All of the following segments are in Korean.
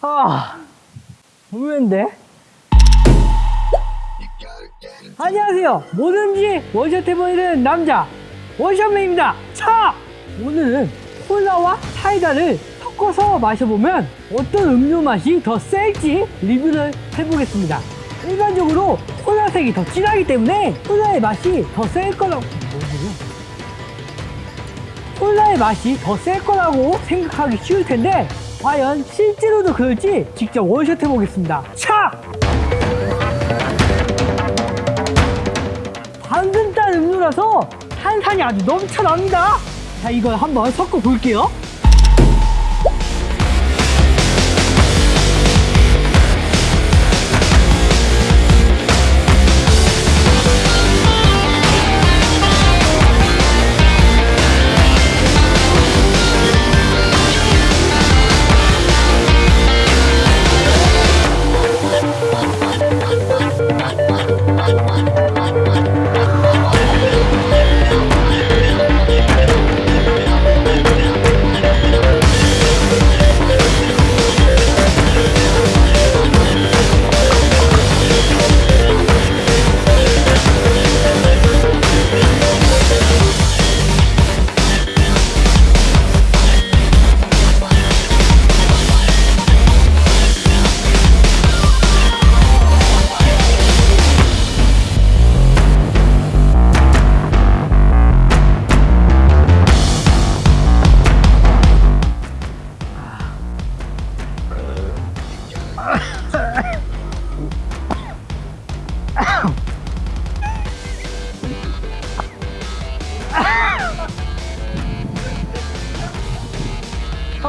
아, 의외인데? 안녕하세요. 뭐든지 원샷 해보이는 남자, 원샷맨입니다. 차! 오늘은 콜라와 사이다를 섞어서 마셔보면 어떤 음료 맛이 더 셀지 리뷰를 해보겠습니다. 일반적으로 콜라색이 더 진하기 때문에 콜라의 맛이 더 셀 거라고? 콜라의 맛이 더 셀 거라고 생각하기 쉬울 텐데 과연 실제로도 그럴지 직접 원샷 해보겠습니다. 차! 방금 딴 음료라서 탄산이 아주 넘쳐납니다. 자, 이걸 한번 섞어 볼게요.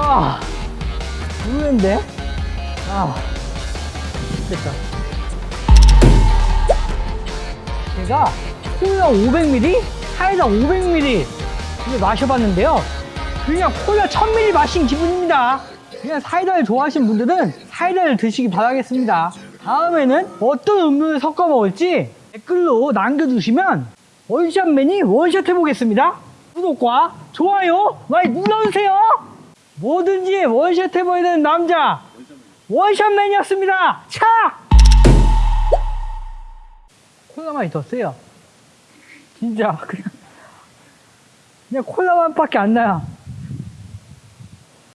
아, 의외인데? 아, 됐다. 제가 콜라 500ml, 사이다 500ml 이걸 마셔봤는데요. 그냥 콜라 1000ml 마신 기분입니다. 그냥 사이다를 좋아하시는 분들은 사이다를 드시기 바라겠습니다. 다음에는 어떤 음료를 섞어 먹을지 댓글로 남겨주시면 원샷맨이 원샷 해보겠습니다. 구독과 좋아요 많이 눌러주세요. 뭐든지 원샷 해보이는 남자 원샷맨이었습니다. 차! 콜라 맛이 더 세요. 진짜 그냥 그냥 콜라 맛밖에 안 나요.